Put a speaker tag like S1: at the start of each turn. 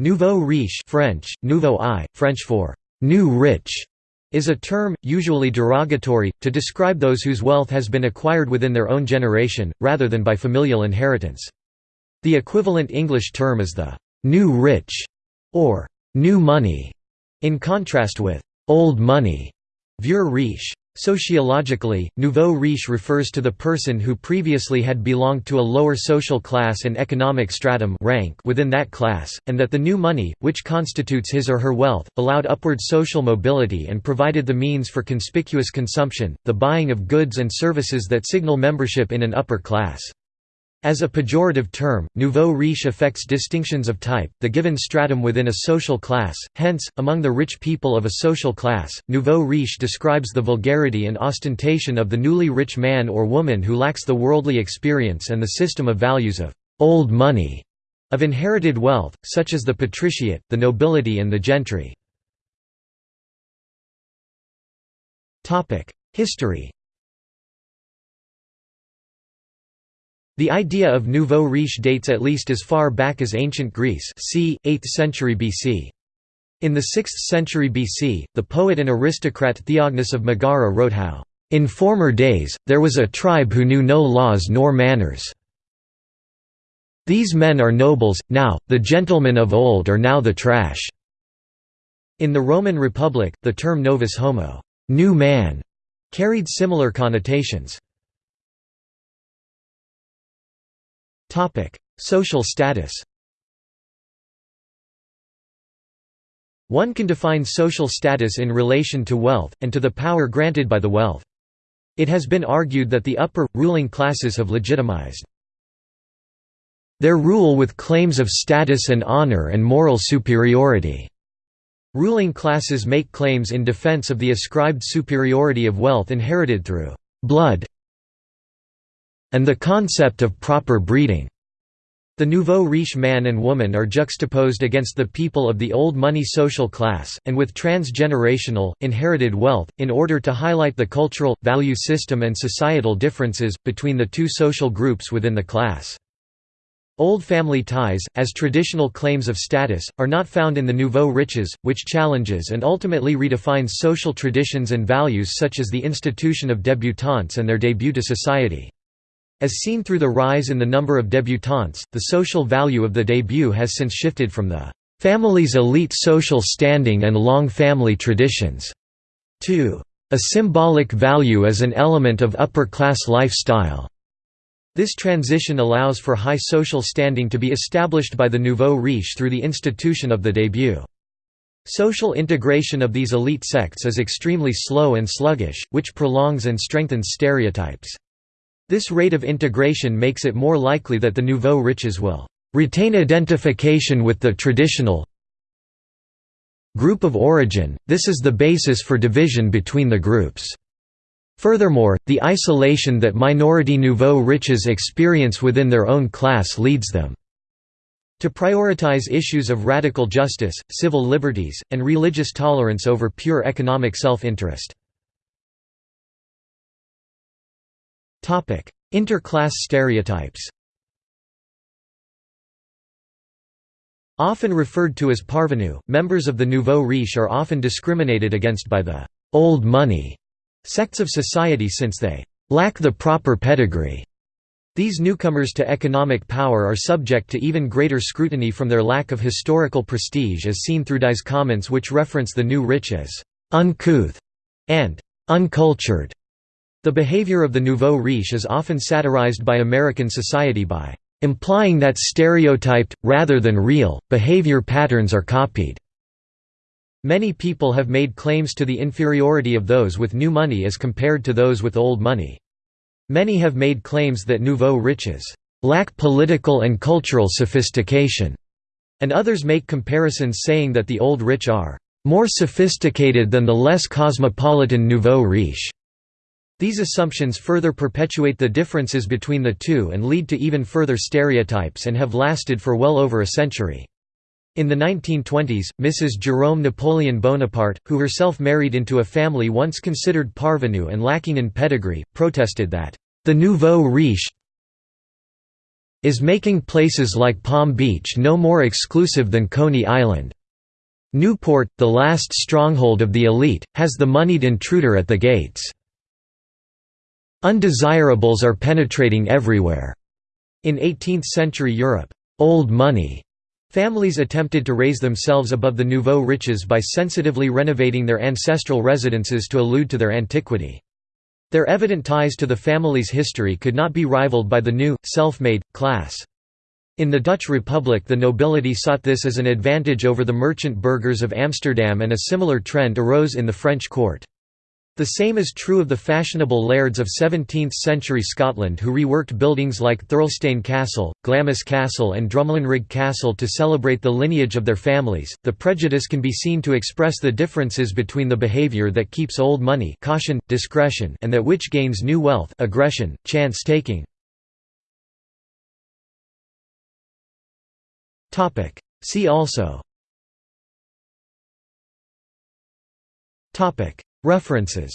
S1: Nouveau riche French, nouveau i, French for «new rich» is a term, usually derogatory, to describe those whose wealth has been acquired within their own generation, rather than by familial inheritance. The equivalent English term is the «new rich» or «new money», in contrast with «old money» vieux riche. Sociologically, nouveau riche refers to the person who previously had belonged to a lower social class and economic stratum rank within that class, and that the new money, which constitutes his or her wealth, allowed upward social mobility and provided the means for conspicuous consumption, the buying of goods and services that signal membership in an upper class. As a pejorative term, nouveau riche affects distinctions of type, the given stratum within a social class, hence, among the rich people of a social class, nouveau riche describes the vulgarity and ostentation of the newly rich man or woman who lacks the worldly experience and the system of values of «old money» of inherited wealth, such as the patriciate, the nobility and the gentry. History The idea of nouveau riche dates at least as far back as ancient Greece c. 8th century BC. In the 6th century BC, the poet and aristocrat Theognis of Megara wrote how, "...in former days, there was a tribe who knew no laws nor manners. These men are nobles, now, the gentlemen of old are now the trash." In the Roman Republic, the term novus homo new man", carried similar connotations. Social status One can define social status in relation to wealth, and to the power granted by the wealth. It has been argued that the upper, ruling classes have legitimized their rule with claims of status and honor and moral superiority. Ruling classes make claims in defense of the ascribed superiority of wealth inherited through blood and the concept of proper breeding. The nouveau riche man and woman are juxtaposed against the people of the old money social class, and with transgenerational, inherited wealth, in order to highlight the cultural, value system and societal differences, between the two social groups within the class. Old family ties, as traditional claims of status, are not found in the nouveau riches, which challenges and ultimately redefines social traditions and values such as the institution of débutantes and their debut to society. As seen through the rise in the number of débutantes, the social value of the debut has since shifted from the family's elite social standing and long family traditions to a symbolic value as an element of upper-class lifestyle. This transition allows for high social standing to be established by the nouveau riche through the institution of the debut. Social integration of these elite sects is extremely slow and sluggish, which prolongs and strengthens stereotypes. This rate of integration makes it more likely that the nouveau riches will retain identification with the traditional group of origin, this is the basis for division between the groups. Furthermore, the isolation that minority nouveau riches experience within their own class leads them to prioritize issues of radical justice, civil liberties, and religious tolerance over pure economic self-interest. Interclass stereotypes Often referred to as parvenu, members of the nouveau riche are often discriminated against by the «old money» sects of society since they «lack the proper pedigree». These newcomers to economic power are subject to even greater scrutiny from their lack of historical prestige as seen through Dye's comments which reference the new rich as «uncouth» and «uncultured». The behavior of the nouveau riche is often satirized by American society by implying that stereotyped, rather than real, behavior patterns are copied. Many people have made claims to the inferiority of those with new money as compared to those with old money. Many have made claims that nouveau riches lack political and cultural sophistication, and others make comparisons saying that the old rich are more sophisticated than the less cosmopolitan nouveau riche. These assumptions further perpetuate the differences between the two and lead to even further stereotypes and have lasted for well over a century. In the 1920s, Mrs. Jerome Napoleon Bonaparte, who herself married into a family once considered parvenu and lacking in pedigree, protested that, "...the nouveau riche is making places like Palm Beach no more exclusive than Coney Island. Newport, the last stronghold of the elite, has the moneyed intruder at the gates. Undesirables are penetrating everywhere. In 18th-century Europe, old money Families attempted to raise themselves above the nouveau riches by sensitively renovating their ancestral residences to allude to their antiquity. Their evident ties to the family's history could not be rivaled by the new, self-made, class. In the Dutch Republic the nobility sought this as an advantage over the merchant burghers of Amsterdam and a similar trend arose in the French court. The same is true of the fashionable lairds of 17th-century Scotland who reworked buildings like Thirlestane Castle, Glamis Castle and Drumlanrig Castle to celebrate the lineage of their families. The prejudice can be seen to express the differences between the behavior that keeps old money caution, discretion and that which gains new wealth aggression, chance-taking. See also References